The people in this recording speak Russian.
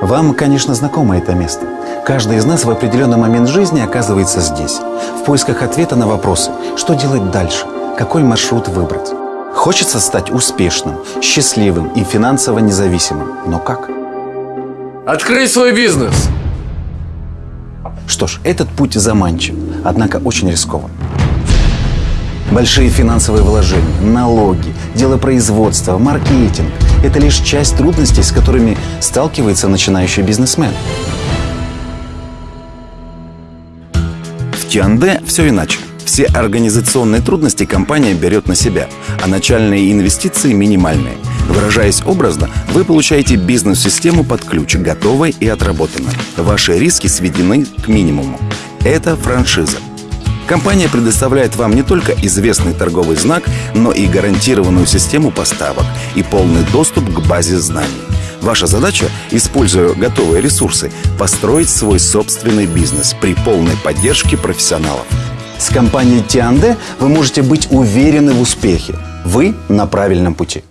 Вам, конечно, знакомо это место. Каждый из нас в определенный момент жизни оказывается здесь, в поисках ответа на вопросы, что делать дальше, какой маршрут выбрать. Хочется стать успешным, счастливым и финансово независимым. Но как? Открыть свой бизнес! Что ж, этот путь заманчив, однако очень рискован. Большие финансовые вложения, налоги, дело производства, маркетинг – это лишь часть трудностей, с которыми сталкивается начинающий бизнесмен. В Тианде все иначе. Все организационные трудности компания берет на себя, а начальные инвестиции минимальные. Выражаясь образно, вы получаете бизнес-систему под ключ, готовой и отработанной. Ваши риски сведены к минимуму. Это франшиза. Компания предоставляет вам не только известный торговый знак, но и гарантированную систему поставок и полный доступ к базе знаний. Ваша задача, используя готовые ресурсы, построить свой собственный бизнес при полной поддержке профессионалов. С компанией Тианде вы можете быть уверены в успехе. Вы на правильном пути.